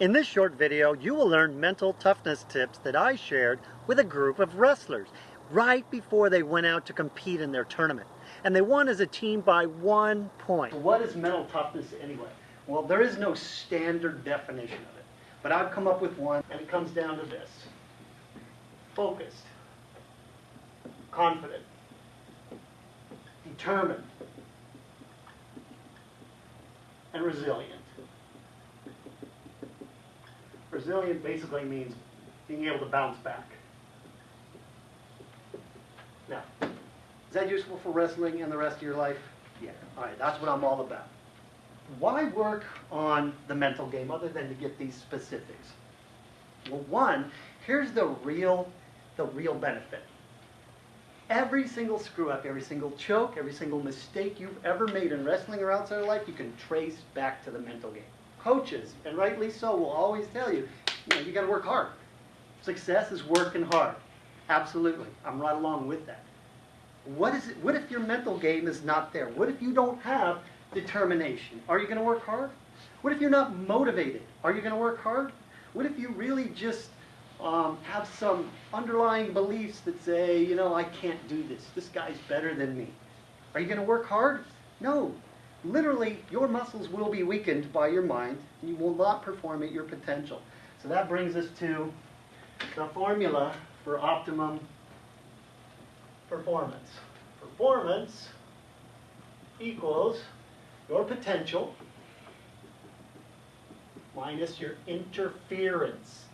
In this short video, you will learn mental toughness tips that I shared with a group of wrestlers right before they went out to compete in their tournament. And they won as a team by one point. What is mental toughness anyway? Well, there is no standard definition of it. But I've come up with one, and it comes down to this. Focused, confident, determined, and resilient. Resilient basically means being able to bounce back. Now, is that useful for wrestling and the rest of your life? Yeah. All right, that's what I'm all about. Why work on the mental game other than to get these specifics? Well, one, here's the real, the real benefit. Every single screw up, every single choke, every single mistake you've ever made in wrestling or outside of life, you can trace back to the mental game coaches, and rightly so, will always tell you, you know, you got to work hard. Success is working hard. Absolutely. I'm right along with that. What is it? What if your mental game is not there? What if you don't have determination? Are you going to work hard? What if you're not motivated? Are you going to work hard? What if you really just um, have some underlying beliefs that say, you know, I can't do this. This guy's better than me. Are you going to work hard? No. Literally, your muscles will be weakened by your mind, and you will not perform at your potential. So that brings us to the formula for optimum performance. Performance equals your potential minus your interference.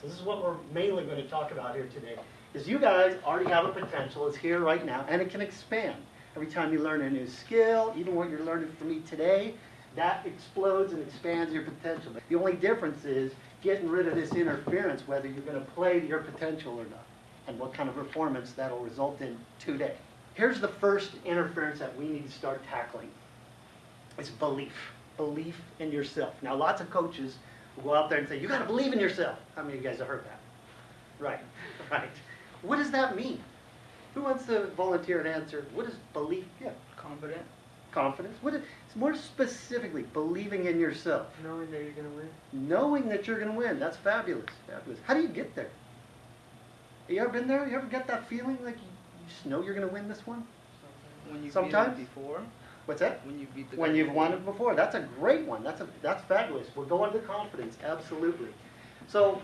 So this is what we're mainly going to talk about here today. Is you guys already have a potential. It's here right now, and it can expand. Every time you learn a new skill, even what you're learning from me today, that explodes and expands your potential. The only difference is getting rid of this interference, whether you're going to play to your potential or not, and what kind of performance that'll result in today. Here's the first interference that we need to start tackling. It's belief. Belief in yourself. Now, lots of coaches will go out there and say, you got to believe in yourself. How many of you guys have heard that? Right, right. What does that mean? Who wants to volunteer and answer? What is belief? Yeah. Confident. Confidence. What is, it's more specifically believing in yourself. Knowing that you're going to win. Knowing that you're going to win. That's fabulous. Fabulous. How do you get there? You ever been there? You ever get that feeling like you, you just know you're going to win this one? When you Sometimes. beat before. What's that? When you beat the. When you've won it before. That's a great one. That's a that's fabulous. We're going to confidence. Absolutely. So,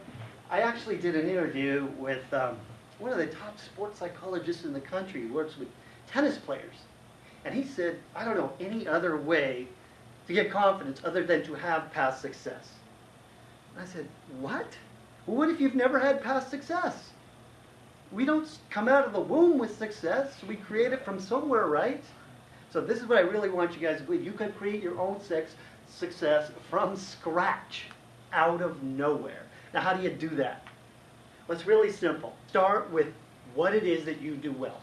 I actually did an interview with um, one of the top sports psychologists in the country. Works with tennis players, and he said, "I don't know any other way to get confidence other than to have past success." And I said, "What? Well, what if you've never had past success?" We don't come out of the womb with success. We create it from somewhere, right? So this is what I really want you guys to believe. You can create your own sex success from scratch, out of nowhere. Now, how do you do that? It's really simple. Start with what it is that you do well.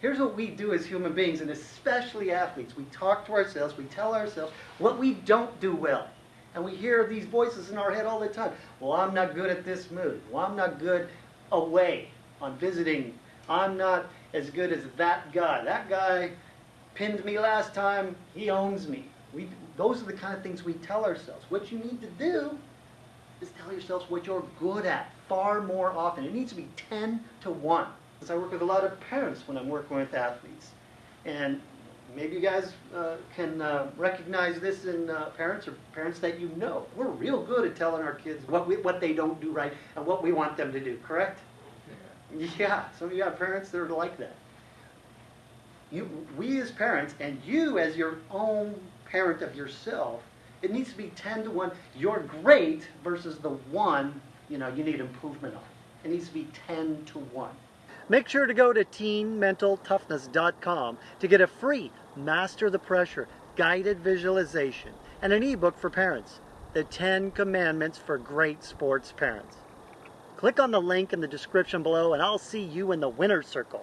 Here's what we do as human beings, and especially athletes. We talk to ourselves, we tell ourselves what we don't do well. And we hear these voices in our head all the time. Well, I'm not good at this move. Well, I'm not good away on visiting. I'm not as good as that guy. That guy pinned me last time. He owns me. We, those are the kind of things we tell ourselves. What you need to do is tell yourselves what you're good at far more often. It needs to be 10 to 1. Because I work with a lot of parents when I'm working with athletes. And maybe you guys uh, can uh, recognize this in uh, parents or parents that you know. We're real good at telling our kids what, we, what they don't do right and what we want them to do, correct? Yeah, some of you have parents that are like that. You, we as parents, and you as your own parent of yourself, it needs to be 10 to 1. You're great versus the one, you know, you need improvement on. It needs to be 10 to 1. Make sure to go to teenmentaltoughness.com to get a free Master the Pressure guided visualization and an ebook for parents, The 10 Commandments for Great Sports Parents. Click on the link in the description below and I'll see you in the winner's circle.